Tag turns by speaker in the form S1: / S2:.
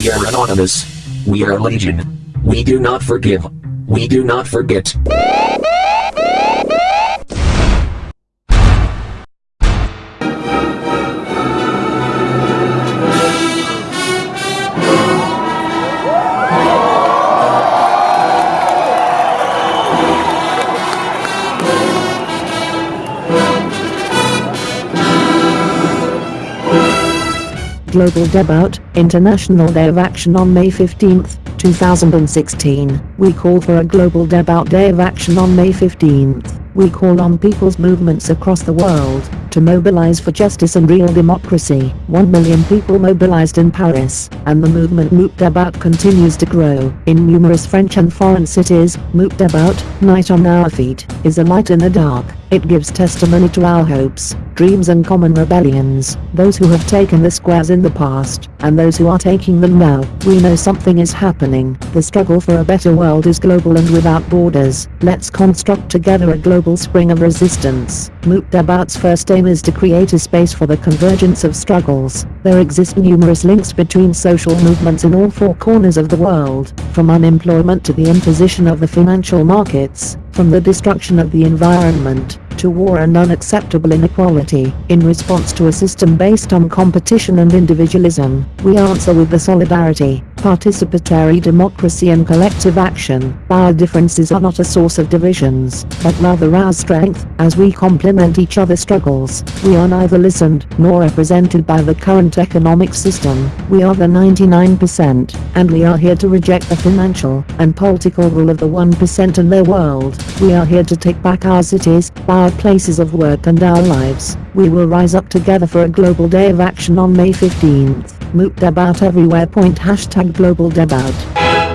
S1: We are anonymous. We are legion. We do not forgive. We do not forget.
S2: Global Debout, International Day of Action on May 15, 2016. We call for a Global Debout Day of Action on May 15. We call on people's movements across the world to mobilize for justice and real democracy. One million people mobilized in Paris, and the movement Nuit Debout continues to grow. In numerous French and foreign cities, Nuit Debout, Night on Our Feet, is a light in the dark. It gives testimony to our hopes, dreams and common rebellions. Those who have taken the squares in the past, and those who are taking them now. We know something is happening. The struggle for a better world is global and without borders. Let's construct together a global spring of resistance. Debout's first aim is to create a space for the convergence of struggles. There exist numerous links between social movements in all four corners of the world, from unemployment to the imposition of the financial markets, from the destruction of the environment, to war and unacceptable inequality. In response to a system based on competition and individualism, we answer with the solidarity, participatory democracy and collective action. Our differences are not a source of divisions, but rather our strength, as we complement each other's struggles. We are neither listened nor represented by the current economic system. We are the 99%, and we are here to reject the financial and political rule of the 1% in their world. We are here to take back our cities, our places of work and our lives. We will rise up together for a global day of action on May 15th. Nuit Debout everywhere. Point hashtag global Debout.